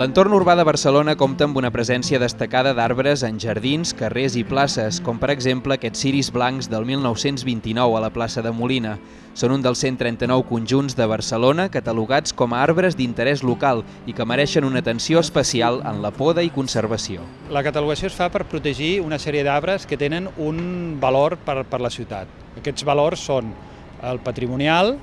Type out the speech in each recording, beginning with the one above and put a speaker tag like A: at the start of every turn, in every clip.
A: L'entorn urbà de Barcelona compta amb una presència destacada d'arbres en jardins, carrers i places, com per exemple aquests ciris blancs del 1929 a la plaça de Molina. Són un dels 139 conjunts de Barcelona catalogats com a arbres d'interès local i que mereixen una atenció especial en la poda i conservació.
B: La catalogació es fa per protegir una sèrie d'arbres que tenen un valor per, per la ciutat. Aquests valors són el patrimonial,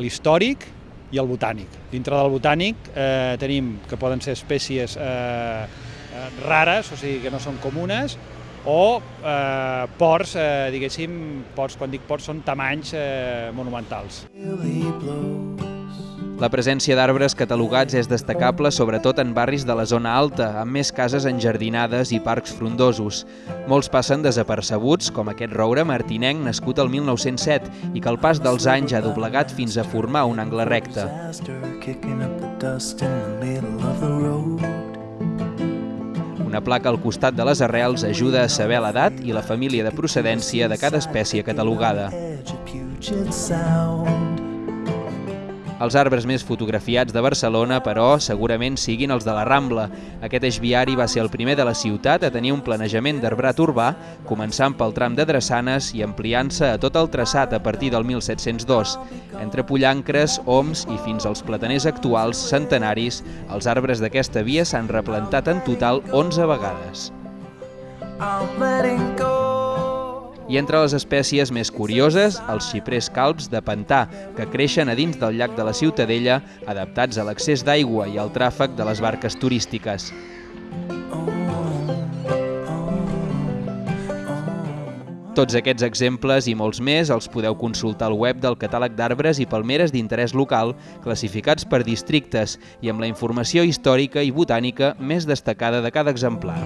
B: l'històric i el botànic. Dintre del botànic eh, tenim que poden ser espècies eh, eh, rares, o sigui que no són comunes, o eh, ports, eh, diguéssim, ports, quan dic ports són tamanys eh, monumentals.
A: La presència d'arbres catalogats és destacable sobretot en barris de la zona alta, amb més cases enjardinades i parcs frondosos. Molts passen desapercebuts, com aquest roure martinenc nascut el 1907 i que al pas dels anys ha doblegat fins a formar un angle recte. Una placa al costat de les arrels ajuda a saber l'edat i la família de procedència de cada espècie catalogada. Els arbres més fotografiats de Barcelona, però, segurament siguin els de la Rambla. Aquest eix viari va ser el primer de la ciutat a tenir un planejament d'arbrat urbà, començant pel tram de Drassanes i ampliant-se a tot el traçat a partir del 1702. Entre pollancres, oms i fins als plataners actuals, centenaris, els arbres d'aquesta via s'han replantat en total 11 vegades. I'm letting go i entre les espècies més curioses, els xiprers calbs de pantà, que creixen a dins del llac de la Ciutadella, adaptats a l'accés d'aigua i al tràfic de les barques turístiques. Tots aquests exemples i molts més els podeu consultar al web del catàleg d'arbres i palmeres d'interès local, classificats per districtes i amb la informació històrica i botànica més destacada de cada exemplar.